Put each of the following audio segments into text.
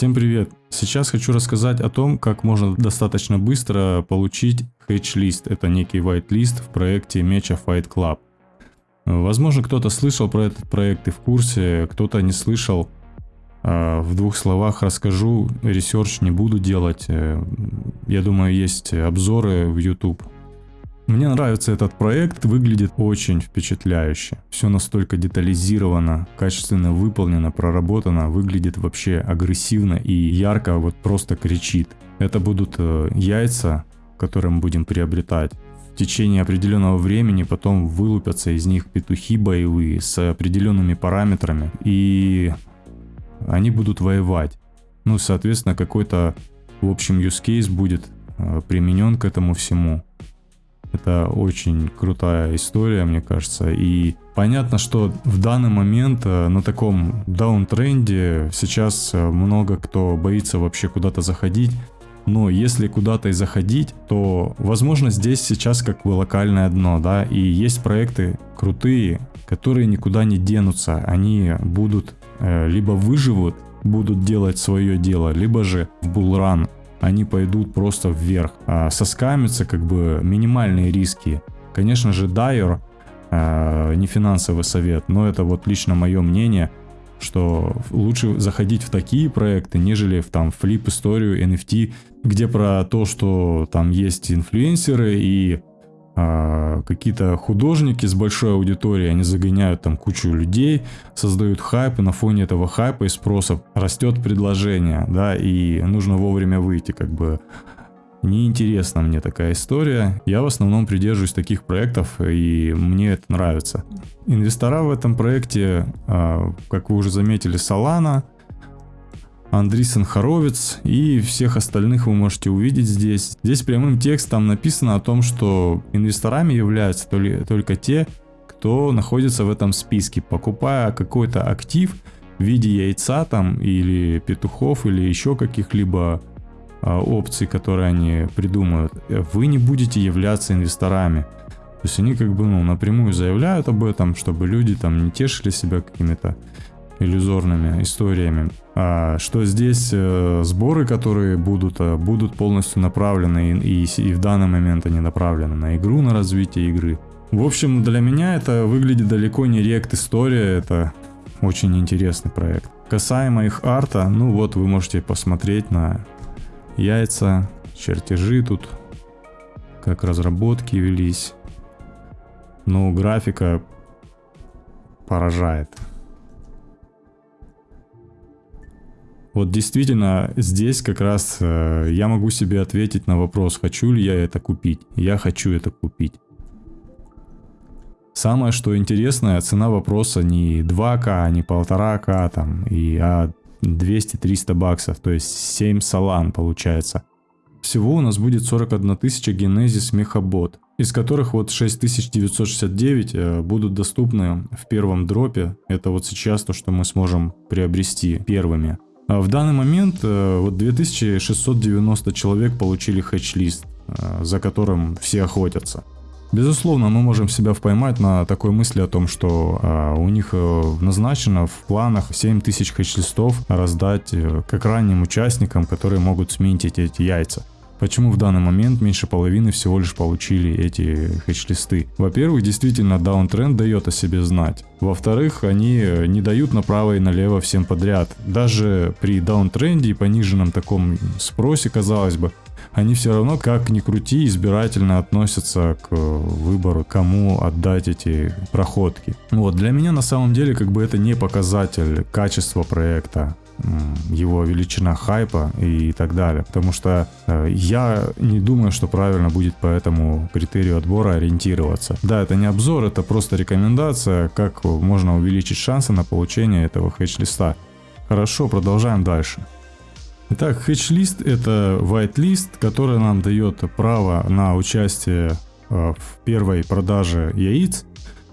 Всем привет! Сейчас хочу рассказать о том, как можно достаточно быстро получить hatch list. Это некий white list в проекте Mecha Fight Club. Возможно, кто-то слышал про этот проект и в курсе, кто-то не слышал. А, в двух словах расскажу, research не буду делать. Э, я думаю, есть обзоры в YouTube мне нравится этот проект, выглядит очень впечатляюще. Все настолько детализировано, качественно выполнено, проработано, выглядит вообще агрессивно и ярко, вот просто кричит. Это будут э, яйца, которые мы будем приобретать. В течение определенного времени потом вылупятся из них петухи боевые с определенными параметрами. И они будут воевать. Ну, соответственно, какой-то, в общем, use case будет э, применен к этому всему. Это очень крутая история, мне кажется. И понятно, что в данный момент э, на таком даунтренде сейчас э, много кто боится вообще куда-то заходить. Но если куда-то и заходить, то возможно здесь сейчас как бы локальное дно, да, и есть проекты крутые, которые никуда не денутся, они будут э, либо выживут, будут делать свое дело, либо же в булран они пойдут просто вверх. А соскамиться как бы минимальные риски. Конечно же, Дайер не финансовый совет, но это вот лично мое мнение, что лучше заходить в такие проекты, нежели в там флип историю NFT, где про то, что там есть инфлюенсеры и а, какие-то художники с большой аудиторией, они загоняют там кучу людей, создают хайп, и на фоне этого хайпа и спроса растет предложение, да, и нужно вовремя выйти, как бы неинтересна мне такая история. Я в основном придерживаюсь таких проектов, и мне это нравится. Инвестора в этом проекте, а, как вы уже заметили, Solana – Андрисен Хоровец и всех остальных вы можете увидеть здесь. Здесь прямым текстом написано о том, что инвесторами являются только те, кто находится в этом списке. Покупая какой-то актив в виде яйца там или петухов или еще каких-либо а, опций, которые они придумают, вы не будете являться инвесторами. То есть они как бы ну, напрямую заявляют об этом, чтобы люди там не тешили себя какими-то иллюзорными историями. А что здесь э, сборы, которые будут, э, будут полностью направлены и, и, и в данный момент они направлены на игру, на развитие игры. В общем, для меня это выглядит далеко не рект история, это очень интересный проект. Касаемо их арта, ну вот вы можете посмотреть на яйца, чертежи тут, как разработки велись. Ну, графика поражает. Вот действительно, здесь как раз э, я могу себе ответить на вопрос, хочу ли я это купить. Я хочу это купить. Самое, что интересное, цена вопроса не 2К, не 1,5К, там, и, а 200-300 баксов, то есть 7 салан получается. Всего у нас будет 41 тысяча Genesis Мехабот, из которых вот 6969 э, будут доступны в первом дропе. Это вот сейчас то, что мы сможем приобрести первыми. А в данный момент э, вот 2690 человек получили хедж-лист, э, за которым все охотятся. Безусловно, мы можем себя поймать на такой мысли о том, что э, у них назначено в планах 7000 хедж-листов раздать как ранним участникам, которые могут сменить эти яйца. Почему в данный момент меньше половины всего лишь получили эти хедж-листы? Во-первых, действительно даунтренд дает о себе знать. Во-вторых, они не дают направо и налево всем подряд. Даже при даунтренде и пониженном таком спросе, казалось бы, они все равно, как ни крути, избирательно относятся к выбору, кому отдать эти проходки. Вот, для меня на самом деле как бы это не показатель качества проекта его величина хайпа и так далее. Потому что э, я не думаю, что правильно будет по этому критерию отбора ориентироваться. Да, это не обзор, это просто рекомендация, как можно увеличить шансы на получение этого хедж-листа. Хорошо, продолжаем дальше. Итак, хедж-лист это white-лист, который нам дает право на участие э, в первой продаже яиц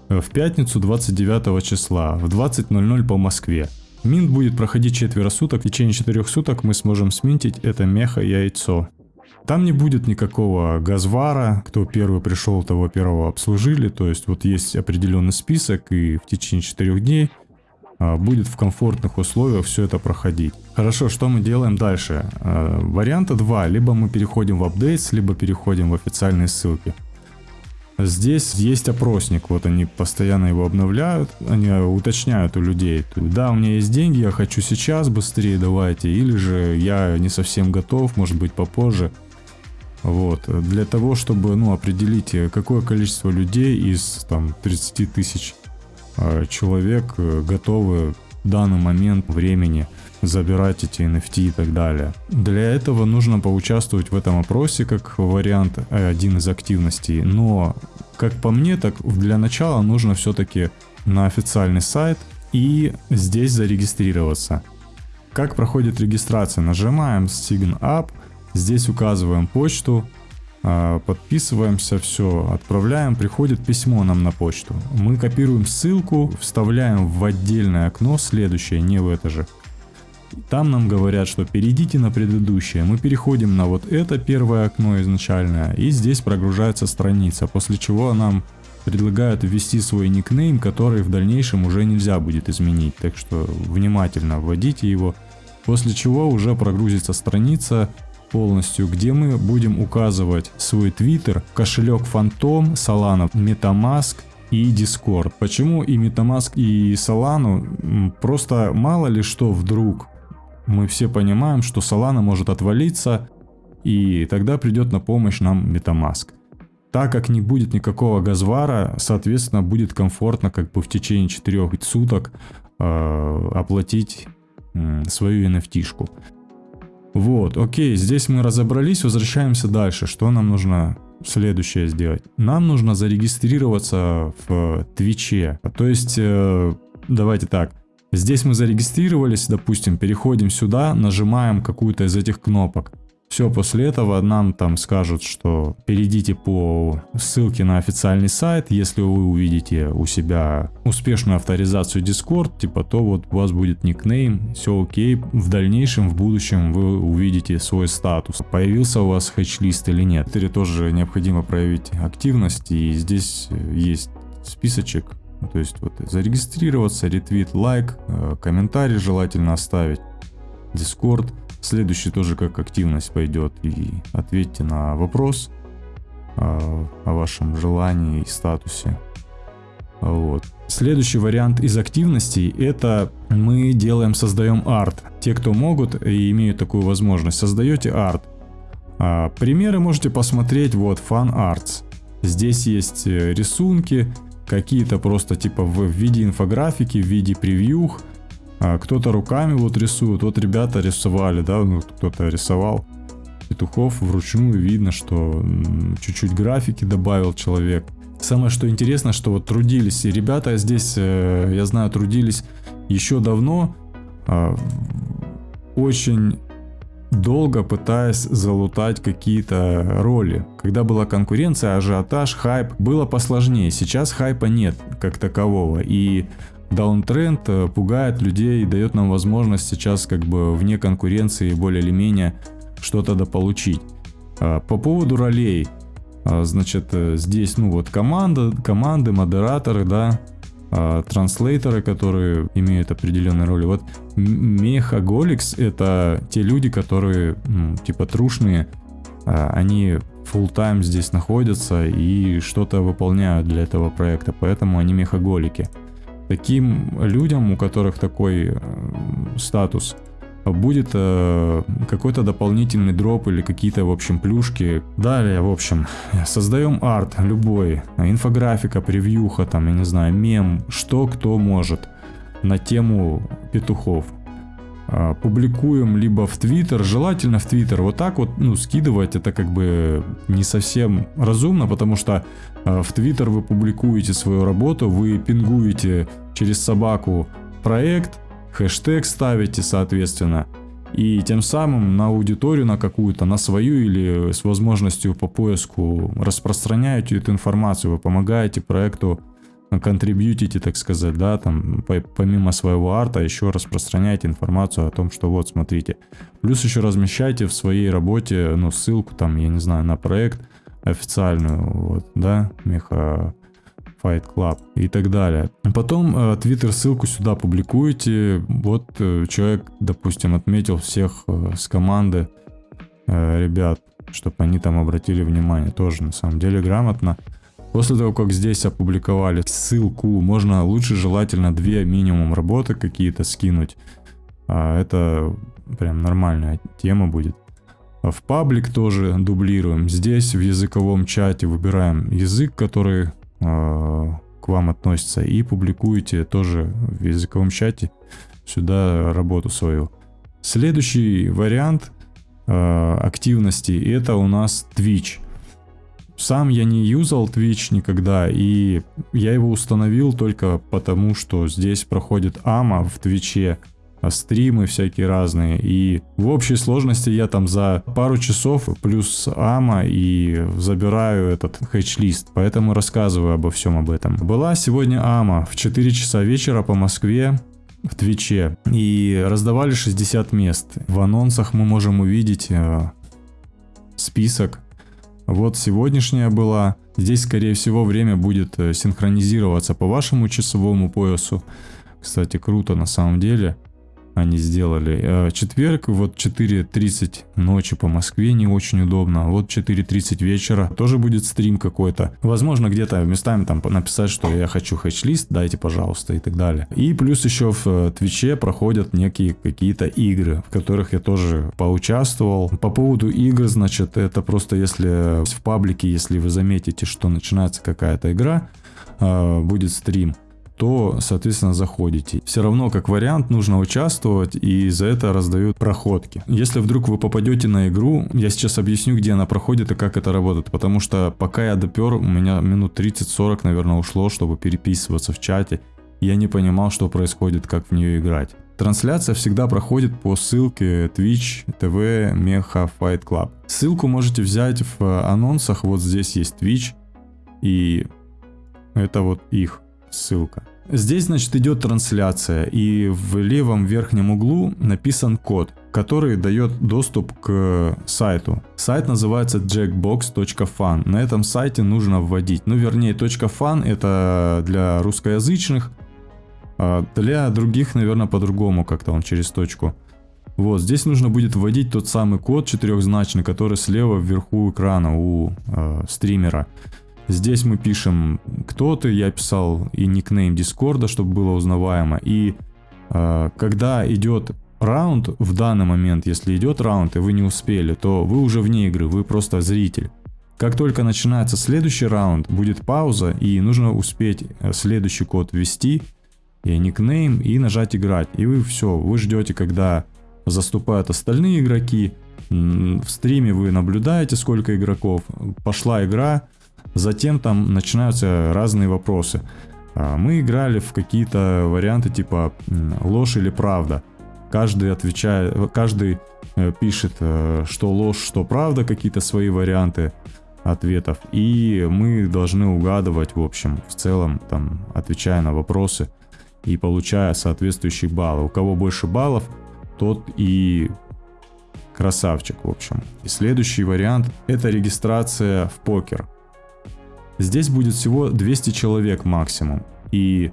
э, в пятницу 29 числа в 20.00 по Москве. Минт будет проходить четверо суток, в течение четырех суток мы сможем сминтить это меха яйцо. Там не будет никакого газвара, кто первый пришел, того первого обслужили, то есть вот есть определенный список и в течение четырех дней а, будет в комфортных условиях все это проходить. Хорошо, что мы делаем дальше? А, варианта два. Либо мы переходим в апдейтс, либо переходим в официальные ссылки. Здесь есть опросник, вот они постоянно его обновляют, они уточняют у людей, да, у меня есть деньги, я хочу сейчас, быстрее давайте, или же я не совсем готов, может быть попозже. Вот, для того, чтобы, ну, определить, какое количество людей из, там, 30 тысяч э, человек э, готовы в данный момент времени забирать эти NFT и так далее. Для этого нужно поучаствовать в этом опросе как вариант э, один из активностей, но как по мне, так для начала нужно все-таки на официальный сайт и здесь зарегистрироваться. Как проходит регистрация? Нажимаем Sign Up, здесь указываем почту, а, подписываемся, все, отправляем, приходит письмо нам на почту. Мы копируем ссылку, вставляем в отдельное окно следующее, не в это же. Там нам говорят, что перейдите на предыдущее. Мы переходим на вот это первое окно изначальное, и здесь прогружается страница, после чего нам предлагают ввести свой никнейм, который в дальнейшем уже нельзя будет изменить. Так что внимательно вводите его. После чего уже прогрузится страница полностью, где мы будем указывать свой твиттер, кошелек Phantom, Solana, MetaMask и Discord. Почему и MetaMask и Solana? Просто мало ли что вдруг мы все понимаем, что Solana может отвалиться, и тогда придет на помощь нам MetaMask. Так как не будет никакого газвара, соответственно, будет комфортно как бы в течение 4 суток э, оплатить э, свою NFT-шку. Вот, окей, здесь мы разобрались, возвращаемся дальше. Что нам нужно следующее сделать? Нам нужно зарегистрироваться в Твиче. То есть, э, давайте так, Здесь мы зарегистрировались, допустим, переходим сюда, нажимаем какую-то из этих кнопок. Все, после этого нам там скажут, что перейдите по ссылке на официальный сайт. Если вы увидите у себя успешную авторизацию Discord, типа то вот у вас будет никнейм, все окей. В дальнейшем, в будущем вы увидите свой статус. Появился у вас хэтч-лист или нет. Теперь тоже необходимо проявить активность и здесь есть списочек то есть вот зарегистрироваться, ретвит, лайк, э, комментарий желательно оставить, дискорд. Следующий тоже как активность пойдет и ответьте на вопрос э, о вашем желании и статусе. Вот. Следующий вариант из активностей это мы делаем, создаем арт. Те, кто могут и имеют такую возможность, создаете арт. А, примеры можете посмотреть, вот Fun Arts. Здесь есть э, рисунки, какие-то просто типа в виде инфографики, в виде превьюх. А кто-то руками вот рисует. Вот ребята рисовали, да, ну кто-то рисовал петухов вручную. Видно, что чуть-чуть графики добавил человек. Самое что интересно, что вот трудились, и ребята здесь, э, я знаю, трудились еще давно, а, очень долго пытаясь залутать какие-то роли. Когда была конкуренция, ажиотаж, хайп, было посложнее. Сейчас хайпа нет как такового. И даунтренд э, пугает людей, дает нам возможность сейчас как бы вне конкуренции более или менее что-то дополучить. А, по поводу ролей, а, значит, э, здесь, ну вот команда, команды, модераторы, да, а, транслейторы, которые имеют определенные роли. Вот Мехаголикс это те люди, которые ну, типа трушные, а, они full time здесь находятся и что-то выполняют для этого проекта, поэтому они мехаголики. Таким людям, у которых такой э, статус, будет э, какой-то дополнительный дроп или какие-то, в общем, плюшки. Далее, в общем, создаем арт любой, инфографика, превьюха, там, я не знаю, мем, что кто может на тему петухов. Э, публикуем либо в Твиттер, желательно в Твиттер. Вот так вот, ну, скидывать это как бы не совсем разумно, потому что э, в Твиттер вы публикуете свою работу, вы пингуете через собаку проект, хэштег ставите, соответственно, и тем самым на аудиторию, на какую-то, на свою или с возможностью по поиску распространяете эту информацию, вы помогаете проекту, контрибьютите, так сказать, да, там, помимо своего арта, еще распространяете информацию о том, что вот, смотрите. Плюс еще размещайте в своей работе, ну, ссылку, там, я не знаю, на проект официальную, вот, да, меха Fight Club и так далее. Потом э, Twitter ссылку сюда публикуете. Вот э, человек, допустим, отметил всех э, с команды ребят, чтобы они там обратили внимание. Тоже на самом деле грамотно. После того, как здесь опубликовали ссылку, можно лучше желательно две минимум работы какие-то скинуть. А это прям нормальная тема будет. В паблик тоже дублируем. Здесь в языковом чате выбираем язык, который к вам относится. И публикуете тоже в языковом чате сюда работу свою. Следующий вариант э, активности это у нас Twitch. Сам я не юзал Twitch никогда, и я его установил только потому, что здесь проходит АМА в Твиче, стримы всякие разные. И в общей сложности я там за пару часов плюс АМА и забираю этот хэтч-лист. Поэтому рассказываю обо всем об этом. Была сегодня АМА в 4 часа вечера по Москве в Твиче. И раздавали 60 мест. В анонсах мы можем увидеть э, список вот сегодняшняя была. Здесь, скорее всего, время будет э, синхронизироваться по вашему часовому поясу. Кстати, круто на самом деле они сделали. Э, четверг, вот 4.30 ночи по Москве, не очень удобно. Вот 4.30 вечера тоже будет стрим какой-то. Возможно, где-то местами там написать, что я хочу хэтч-лист, дайте, пожалуйста, и так далее. И плюс еще в э, Твиче проходят некие какие-то игры, в которых я тоже поучаствовал. По поводу игр, значит, это просто если в паблике, если вы заметите, что начинается какая-то игра, э, будет стрим, то, соответственно, заходите. Все равно, как вариант, нужно участвовать, и за это раздают проходки. Если вдруг вы попадете на игру, я сейчас объясню, где она проходит и как это работает, потому что пока я допер, у меня минут 30-40, наверное, ушло, чтобы переписываться в чате. Я не понимал, что происходит, как в нее играть. Трансляция всегда проходит по ссылке Twitch TV Mecha Fight Club. Ссылку можете взять в анонсах, вот здесь есть Twitch, и это вот их ссылка. Здесь, значит, идет трансляция, и в левом верхнем углу написан код, который дает доступ к сайту. Сайт называется jackbox.fan. На этом сайте нужно вводить, ну, вернее, .fan это для русскоязычных, а для других, наверное, по-другому как-то он через точку. Вот, здесь нужно будет вводить тот самый код четырехзначный, который слева вверху экрана у э, стримера. Здесь мы пишем, кто ты, я писал и никнейм Дискорда, чтобы было узнаваемо. И э, когда идет раунд, в данный момент, если идет раунд и вы не успели, то вы уже вне игры, вы просто зритель. Как только начинается следующий раунд, будет пауза и нужно успеть э, следующий код ввести, и никнейм, и нажать играть. И вы все, вы ждете, когда заступают остальные игроки. В стриме вы наблюдаете, сколько игроков. Пошла игра, Затем там начинаются разные вопросы. А, мы играли в какие-то варианты типа ложь или правда. Каждый отвечает, каждый э, пишет, э, что ложь, что правда, какие-то свои варианты ответов. И мы должны угадывать, в общем, в целом, там, отвечая на вопросы и получая соответствующие баллы. У кого больше баллов, тот и красавчик, в общем. И следующий вариант это регистрация в покер. Здесь будет всего 200 человек максимум. И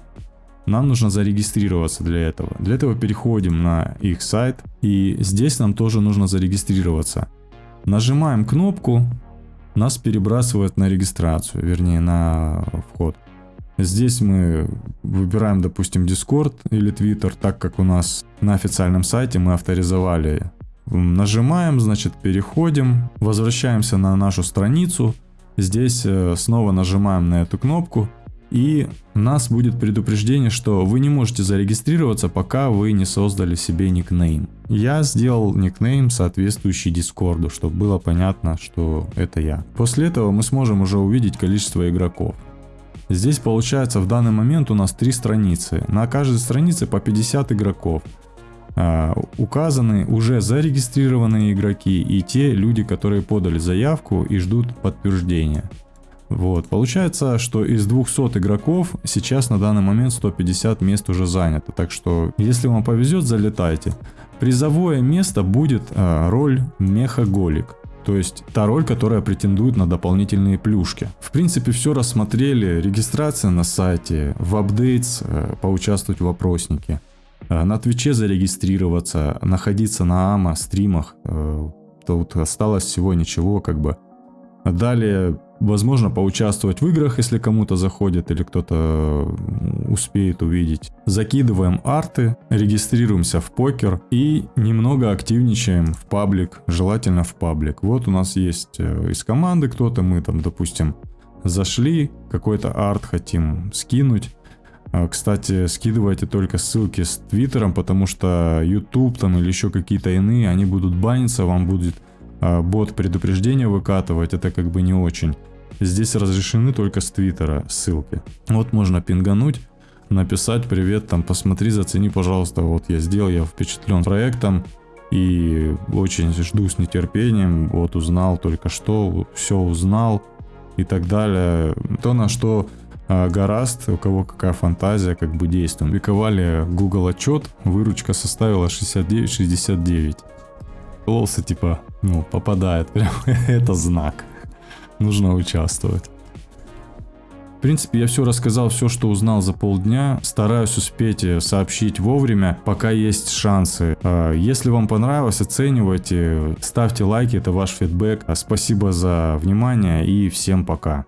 нам нужно зарегистрироваться для этого. Для этого переходим на их сайт. И здесь нам тоже нужно зарегистрироваться. Нажимаем кнопку. Нас перебрасывает на регистрацию, вернее на вход. Здесь мы выбираем, допустим, Discord или Twitter, так как у нас на официальном сайте мы авторизовали. Нажимаем, значит, переходим, возвращаемся на нашу страницу. Здесь э, снова нажимаем на эту кнопку и нас будет предупреждение, что вы не можете зарегистрироваться, пока вы не создали себе никнейм. Я сделал никнейм, соответствующий Дискорду, чтобы было понятно, что это я. После этого мы сможем уже увидеть количество игроков. Здесь получается в данный момент у нас три страницы. На каждой странице по 50 игроков. А, указаны уже зарегистрированные игроки и те люди, которые подали заявку и ждут подтверждения. Вот, получается, что из 200 игроков сейчас на данный момент 150 мест уже занято, так что если вам повезет, залетайте. Призовое место будет э, роль мехаголик. То есть та роль, которая претендует на дополнительные плюшки. В принципе, все рассмотрели. Регистрация на сайте, в апдейтс, э, поучаствовать в вопроснике. Э, на Твиче зарегистрироваться, находиться на АМА, стримах. Э, тут осталось всего ничего, как бы. Далее Возможно, поучаствовать в играх, если кому-то заходит или кто-то успеет увидеть. Закидываем арты, регистрируемся в покер и немного активничаем в паблик, желательно в паблик. Вот у нас есть э, из команды кто-то, мы там, допустим, зашли, какой-то арт хотим скинуть. А, кстати, скидывайте только ссылки с твиттером, потому что YouTube там или еще какие-то иные, они будут баниться, вам будет а, бот предупреждения выкатывать, это как бы не очень. Здесь разрешены только с твиттера ссылки. Вот можно пингануть, написать привет, там посмотри, зацени, пожалуйста, вот я сделал, я впечатлен проектом и очень жду с нетерпением, вот узнал только что, все узнал и так далее. То, на что гораст, у кого какая фантазия, как бы действуем. Публиковали Google отчет, выручка составила 69,69. Лосы типа, ну, попадает, прям это знак. Нужно участвовать. В принципе, я все рассказал, все, что узнал за полдня. Стараюсь успеть э, сообщить вовремя, пока есть шансы. А, если вам понравилось, оценивайте, ставьте лайки, это ваш фидбэк. Спасибо за внимание и всем пока.